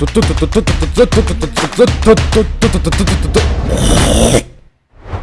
ドド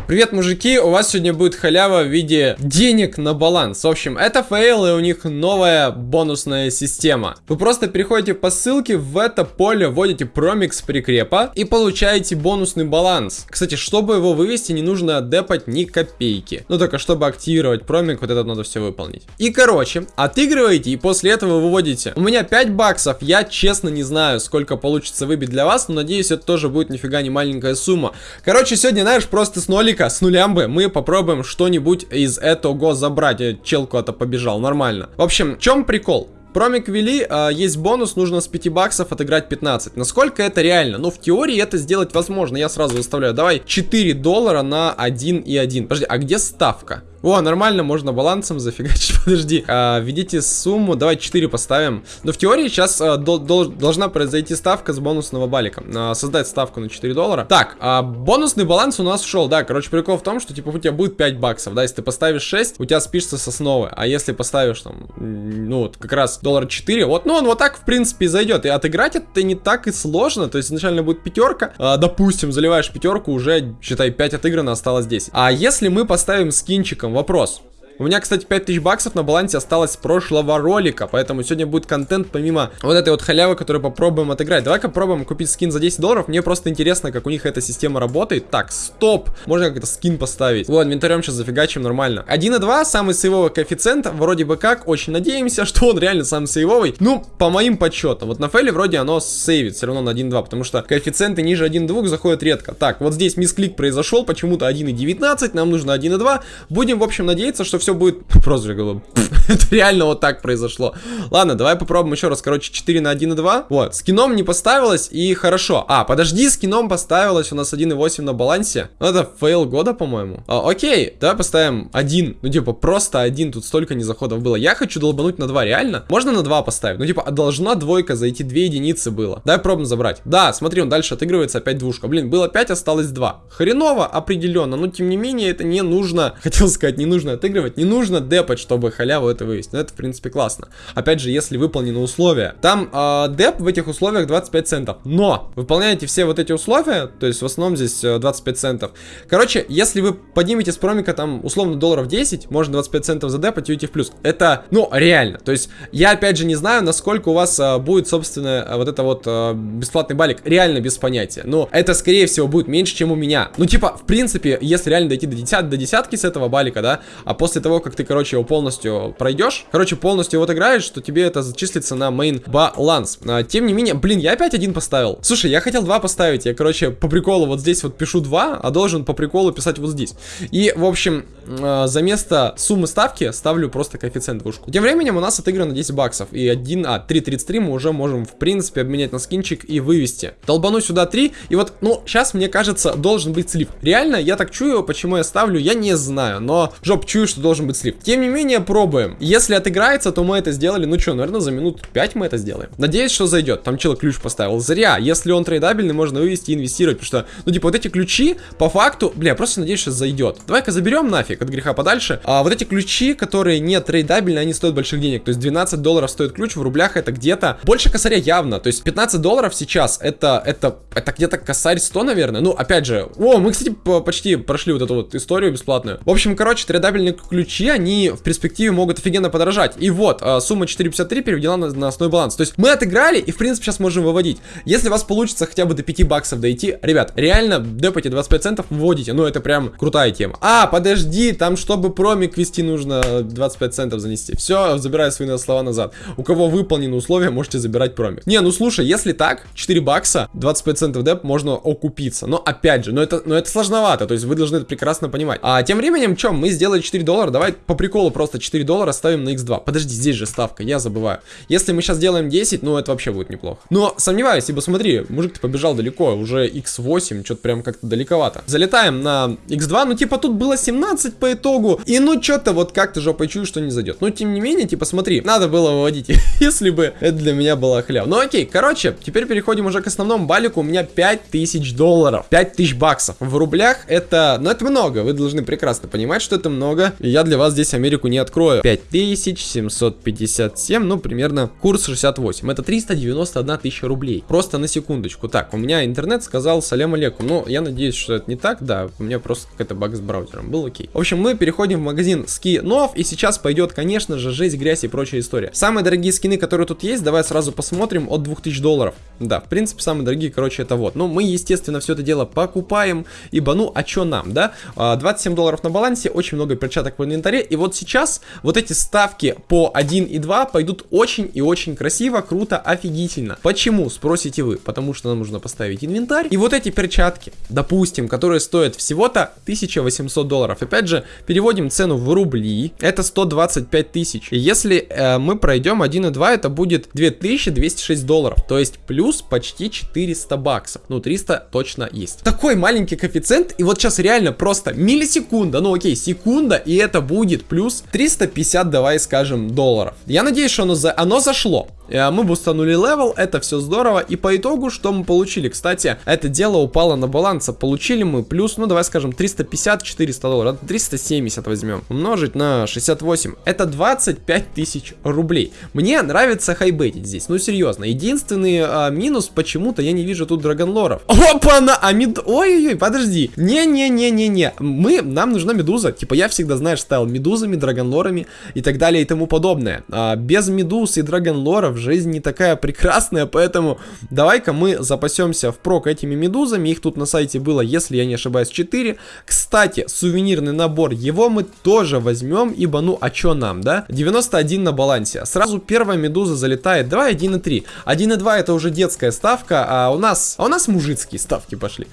Привет, мужики, у вас сегодня будет халява в виде денег на баланс. В общем, это Fail и у них новая бонусная система. Вы просто переходите по ссылке, в это поле вводите промик с прикрепа и получаете бонусный баланс. Кстати, чтобы его вывести, не нужно депать ни копейки. Ну только чтобы активировать промик, вот это надо все выполнить. И короче, отыгрываете и после этого выводите. У меня 5 баксов, я честно не знаю, сколько получится выбить для вас, но надеюсь, это тоже будет нифига не маленькая сумма. Короче, сегодня, знаешь, просто с нолика ролика с нулямбы мы попробуем что-нибудь из этого забрать. Чел куда-то побежал, нормально. В общем, в чем прикол? Промик ввели, а, есть бонус, нужно с 5 баксов отыграть 15. Насколько это реально? Ну, в теории это сделать возможно. Я сразу выставляю. Давай 4 доллара на 1 и 1. Подожди, а где ставка? О, нормально, можно балансом зафигачить. Подожди. А, введите сумму. Давай 4 поставим. Но в теории сейчас а, до, до, должна произойти ставка с бонусного балика. А, создать ставку на 4 доллара. Так, а, бонусный баланс у нас ушел. Да, короче, прикол в том, что типа у тебя будет 5 баксов. Да, если ты поставишь 6, у тебя спишется с основы. А если поставишь там, ну, вот как раз доллар 4, вот, ну, он вот так, в принципе, зайдет. И отыграть это не так и сложно. То есть изначально будет пятерка. А, допустим, заливаешь пятерку, уже, считай, 5 отыграно, осталось 10. А если мы поставим скинчиком вопрос. У меня, кстати, 5000 баксов на балансе осталось с прошлого ролика, поэтому сегодня будет контент помимо вот этой вот халявы, которую попробуем отыграть. Давай-ка попробуем купить скин за 10 долларов, мне просто интересно, как у них эта система работает. Так, стоп, можно как-то скин поставить. Вот, инвентарем сейчас зафигачим нормально. 1,2, самый сейвовый коэффициент, вроде бы как, очень надеемся, что он реально самый сейвовый. Ну, по моим подсчетам, вот на фейле вроде оно сейвит все равно на 1,2, потому что коэффициенты ниже 1,2 заходят редко. Так, вот здесь мисклик произошел, почему-то 1,19, нам нужно 1,2. Будем, в общем, надеяться, что все все будет... Просто говорю, это реально вот так произошло. Ладно, давай попробуем еще раз. Короче, 4 на 1 и 2. Вот, скином не поставилось и хорошо. А, подожди, скином поставилось у нас 1,8 на балансе. Ну, это fail года, по-моему. А, окей, давай поставим 1. Ну, типа, просто 1. Тут столько незаходов было. Я хочу долбануть на 2, реально? Можно на 2 поставить? Ну, типа, должна двойка зайти, 2 единицы было. Давай пробуем забрать. Да, смотри, он дальше отыгрывается, опять двушка. Блин, было 5, осталось 2. Хреново, определенно. Но, тем не менее, это не нужно, хотел сказать, не нужно отыгрывать не нужно депать, чтобы халяву это вывести. Но это, в принципе, классно. Опять же, если выполнены условия. Там э, деп в этих условиях 25 центов. Но выполняете все вот эти условия, то есть в основном здесь 25 э, центов. Короче, если вы поднимете с промика там условно долларов 10, можно 25 центов за депать и уйти в плюс. Это, ну, реально. То есть я, опять же, не знаю, насколько у вас э, будет, собственно, э, вот это вот э, бесплатный балик. Реально без понятия. Но это, скорее всего, будет меньше, чем у меня. Ну, типа, в принципе, если реально дойти до, десят, до десятки с этого балика, да, а после того, как ты, короче, его полностью пройдешь, короче, полностью его отыграешь, что тебе это зачислится на main баланс. А, тем не менее, блин, я опять один поставил. Слушай, я хотел два поставить, я, короче, по приколу вот здесь вот пишу два, а должен по приколу писать вот здесь. И, в общем, а, за место суммы ставки ставлю просто коэффициент двушку. Тем временем у нас отыграно 10 баксов, и 1, а, 3.33 мы уже можем, в принципе, обменять на скинчик и вывести. Долбану сюда 3, и вот, ну, сейчас, мне кажется, должен быть слив. Реально, я так чую, почему я ставлю, я не знаю, но жоп чую, что должен быть слив. Тем не менее, пробуем. Если отыграется, то мы это сделали, ну что, наверное, за минут 5 мы это сделаем. Надеюсь, что зайдет. Там человек ключ поставил. Зря. Если он трейдабельный, можно вывести и инвестировать. Потому что, ну, типа, вот эти ключи, по факту, бля, просто надеюсь, что зайдет. Давай-ка заберем нафиг от греха подальше. А вот эти ключи, которые не трейдабельные, они стоят больших денег. То есть 12 долларов стоит ключ, в рублях это где-то больше косаря явно. То есть 15 долларов сейчас, это, это, это где-то косарь 100, наверное. Ну, опять же, о, мы, кстати, почти прошли вот эту вот историю бесплатную. В общем, короче, трейдабельные ключи, они в перспективе могут офигенно подорожать. И вот, а, сумма 4.53 переведена на, на основной баланс. То есть мы отыграли и, в принципе, сейчас можем выводить. Если у вас получится хотя бы до 5 баксов дойти, ребят, реально депайте 25 центов, вводите. Ну, это прям крутая тема. А, подожди, там, чтобы промик вести, нужно 25 центов занести. Все, забираю свои слова назад. У кого выполнены условия, можете забирать промик. Не, ну слушай, если так, 4 бакса, 25 центов деп, можно окупиться. Но, опять же, но это, но это сложновато. То есть вы должны это прекрасно понимать. А тем временем, что, мы сделали 4 доллара, давай по приколу просто 4 доллара ставим на x2. Подожди, здесь же ставка, я забываю. Если мы сейчас делаем 10, ну это вообще будет неплохо. Но сомневаюсь, ибо смотри, мужик ты побежал далеко, уже x8, что-то прям как-то далековато. Залетаем на x2, ну типа тут было 17 по итогу. И ну что-то вот как-то жопой чую, что не зайдет. Но тем не менее, типа смотри, надо было выводить, если бы это для меня была хляв. Ну окей, короче, теперь переходим уже к основному балику. У меня 5000 долларов, 5000 баксов. В рублях это, ну это много, вы должны прекрасно понимать, что это много. И я для вас здесь Америку не открою. 5757, ну, примерно курс 68. Это 391 тысяча рублей. Просто на секундочку. Так, у меня интернет сказал салям алейкум. Ну, я надеюсь, что это не так, да. У меня просто какой-то баг с браузером был, окей. В общем, мы переходим в магазин скинов, и сейчас пойдет, конечно же, жесть, грязь и прочая история. Самые дорогие скины, которые тут есть, давай сразу посмотрим, от 2000 долларов. Да, в принципе, самые дорогие, короче, это вот. Ну, мы, естественно, все это дело покупаем, ибо, ну, а что нам, да? 27 а, долларов на балансе, очень много перчаток в инвентаре, и вот сейчас вот эти ставки по 1 и 2 пойдут очень и очень красиво, круто, офигительно. Почему, спросите вы? Потому что нам нужно поставить инвентарь, и вот эти перчатки, допустим, которые стоят всего-то 1800 долларов. Опять же, переводим цену в рубли, это 125 тысяч. Если э, мы пройдем 1 и 2, это будет 2206 долларов, то есть плюс почти 400 баксов. Ну, 300 точно есть. Такой маленький коэффициент, и вот сейчас реально просто миллисекунда, ну окей, секунда, и это будет плюс 350, давай скажем, долларов. Я надеюсь, что оно, за... оно зашло. Э, мы бустанули level, это все здорово. И по итогу, что мы получили? Кстати, это дело упало на баланс. Получили мы плюс, ну давай скажем, 350-400 долларов. 370 возьмем. Умножить на 68. Это 25 тысяч рублей. Мне нравится хайбетить здесь. Ну серьезно. Единственный а, минус, почему-то я не вижу тут драгонлоров. Опа-на! А мед... Ой-ой-ой, подожди. Не-не-не-не-не. Мы, нам нужна медуза. Типа я всегда, знаешь, ставил медузами, драгонлорами и так далее и тому подобное. А, без медуз и драгонлоров жизнь не такая прекрасная, поэтому давай-ка мы запасемся впрок этими медузами. Их тут на сайте было, если я не ошибаюсь, 4. Кстати, сувенирный набор, его мы тоже возьмем, ибо ну а чё нам, да? 91 на балансе. Сразу первая медуза залетает. Давай 1,3. 1,2 это уже детская ставка, а у нас, а у нас мужицкие ставки пошли.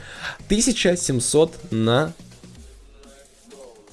1700 на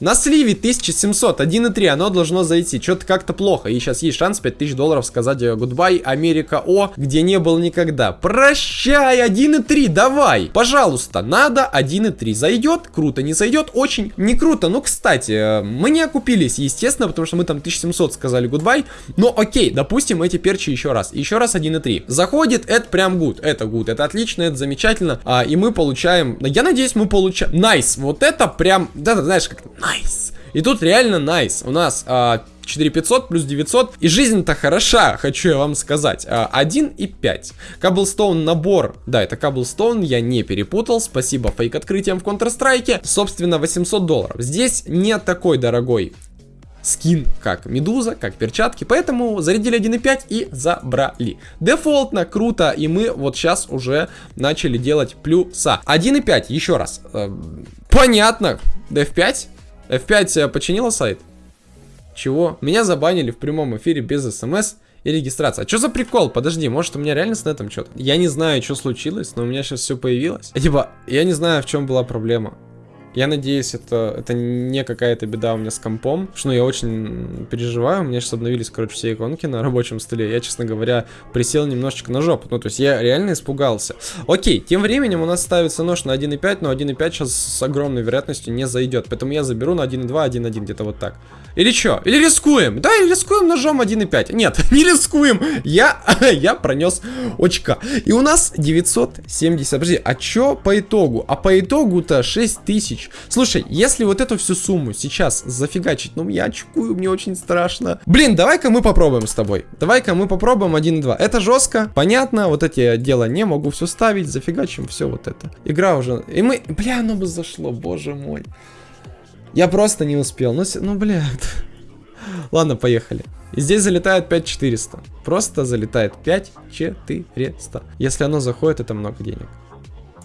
на сливе 1700, 1,3, оно должно зайти. Что-то как-то плохо. И сейчас есть шанс 5000 долларов сказать goodbye, э, Америка О, где не был никогда. Прощай, 1,3, давай. Пожалуйста, надо 1,3. Зайдет? Круто. Не зайдет? Очень не круто. Ну, кстати, э, мы не окупились, естественно, потому что мы там 1700 сказали goodbye. Но окей, допустим, эти перчи еще раз. Еще раз 1,3. Заходит, это прям good. Это good, это отлично, это замечательно. А, и мы получаем, я надеюсь, мы получаем... Nice, nice. вот это прям, да, знаешь, как Nice. И тут реально nice. У нас а, 4500 плюс 900. И жизнь-то хороша, хочу я вам сказать. А, 1 и 5. Cobblestone набор. Да, это Cobblestone, я не перепутал. Спасибо фейк открытиям в Counter-Strike. Собственно, 800 долларов. Здесь не такой дорогой скин, как медуза, как перчатки, поэтому зарядили 1.5 и забрали. Дефолтно, круто, и мы вот сейчас уже начали делать плюса. 1.5, еще раз. Э, понятно, F5, F5 починила сайт? Чего? Меня забанили в прямом эфире без смс и регистрации. А что за прикол? Подожди, может у меня реально с нетом что-то? Я не знаю, что случилось, но у меня сейчас все появилось. Типа, я не знаю, в чем была проблема. Я надеюсь, это, это не какая-то беда у меня с компом. Что ну, я очень переживаю. У меня сейчас обновились, короче, все иконки на рабочем столе. Я, честно говоря, присел немножечко на жопу. Ну, то есть я реально испугался. Окей, тем временем у нас ставится нож на 1.5, но 1.5 сейчас с огромной вероятностью не зайдет. Поэтому я заберу на 1.2, 1.1, где-то вот так. Или что? Или рискуем? Да, или рискуем ножом 1.5. Нет, не рискуем. Я, я пронес очка. И у нас 970. Подожди, а что по итогу? А по итогу-то 6000 тысяч. Слушай, если вот эту всю сумму сейчас зафигачить, ну я очкую, мне очень страшно. Блин, давай-ка мы попробуем с тобой. Давай-ка мы попробуем 1-2. Это жестко, понятно, вот эти дела не могу все ставить, зафигачим все вот это. Игра уже... И мы... Бля, оно бы зашло, боже мой. Я просто не успел. Ну, ну блядь. Ладно, поехали. И здесь залетает 5400. Просто залетает 5400. Если оно заходит, это много денег.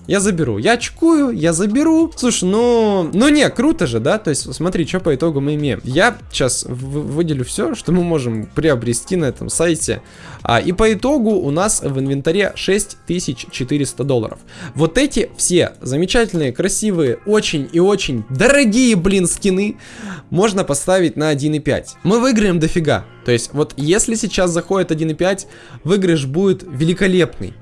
Я заберу. Я очкую, я заберу. Слушай, ну... Ну не, круто же, да? То есть, смотри, что по итогу мы имеем. Я сейчас выделю все, что мы можем приобрести на этом сайте. А, и по итогу у нас в инвентаре 6400 долларов. Вот эти все замечательные, красивые, очень и очень дорогие, блин, скины можно поставить на 1.5. Мы выиграем дофига. То есть, вот если сейчас заходит 1.5, выигрыш будет великолепный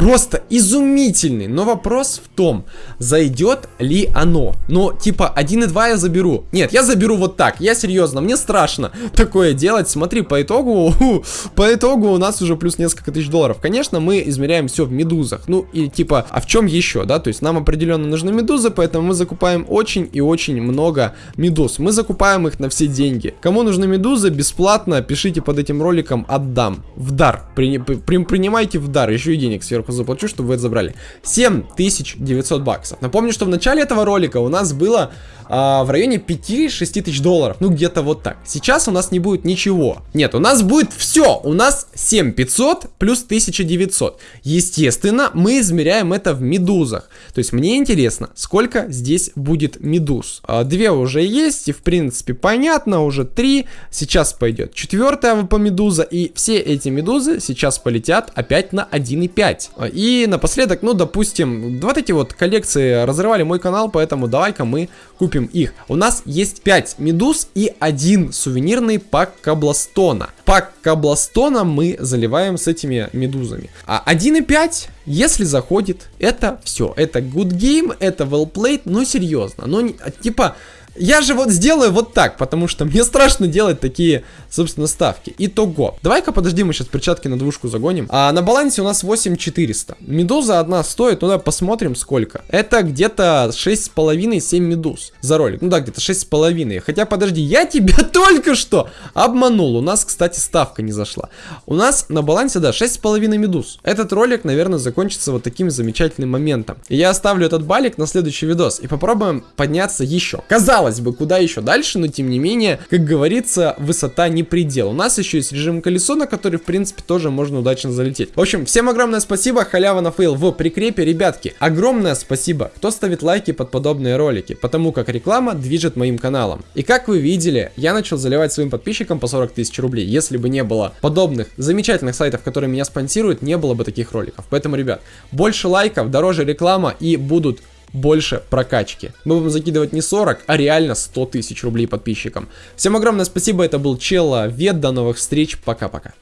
просто изумительный. Но вопрос в том, зайдет ли оно. Ну, типа, 1.2 я заберу. Нет, я заберу вот так. Я серьезно, мне страшно такое делать. Смотри, по итогу, по итогу у нас уже плюс несколько тысяч долларов. Конечно, мы измеряем все в медузах. Ну, и типа, а в чем еще, да? То есть нам определенно нужны медузы, поэтому мы закупаем очень и очень много медуз. Мы закупаем их на все деньги. Кому нужны медузы, бесплатно пишите под этим роликом «Отдам». В дар. При, при, принимайте в дар. Еще и денег сверху заплачу, чтобы вы это забрали. 7900 баксов. Напомню, что в начале этого ролика у нас было а, в районе 5-6 тысяч долларов. Ну, где-то вот так. Сейчас у нас не будет ничего. Нет, у нас будет все. У нас 7500 плюс 1900. Естественно, мы измеряем это в медузах. То есть мне интересно, сколько здесь будет медуз. А, две уже есть, и в принципе понятно, уже три. Сейчас пойдет четвертая по медуза, и все эти медузы сейчас полетят опять на 1.5. А, и напоследок, ну, допустим, вот эти вот коллекции разрывали мой канал, поэтому давай-ка мы купим их. У нас есть 5 медуз и один сувенирный пак Кабластона. Пак Кабластона мы заливаем с этими медузами. А 1.5, если заходит, это все. Это good game, это well played, но серьезно. Но типа я же вот сделаю вот так, потому что мне страшно делать такие, собственно, ставки. Итого. Давай-ка подожди, мы сейчас перчатки на двушку загоним. А на балансе у нас 8400. Медуза одна стоит, ну давай посмотрим сколько. Это где-то 6,5-7 медуз за ролик. Ну да, где-то 6,5. Хотя, подожди, я тебя только что обманул. У нас, кстати, ставка не зашла. У нас на балансе, да, 6,5 медуз. Этот ролик, наверное, закончится вот таким замечательным моментом. И я оставлю этот балик на следующий видос и попробуем подняться еще. Казалось казалось бы, куда еще дальше, но тем не менее, как говорится, высота не предел. У нас еще есть режим колесо, на который, в принципе, тоже можно удачно залететь. В общем, всем огромное спасибо, халява на фейл в прикрепе, ребятки. Огромное спасибо, кто ставит лайки под подобные ролики, потому как реклама движет моим каналом. И как вы видели, я начал заливать своим подписчикам по 40 тысяч рублей. Если бы не было подобных замечательных сайтов, которые меня спонсируют, не было бы таких роликов. Поэтому, ребят, больше лайков, дороже реклама и будут больше прокачки. Мы будем закидывать не 40, а реально 100 тысяч рублей подписчикам. Всем огромное спасибо, это был Челла Вед, до новых встреч, пока-пока.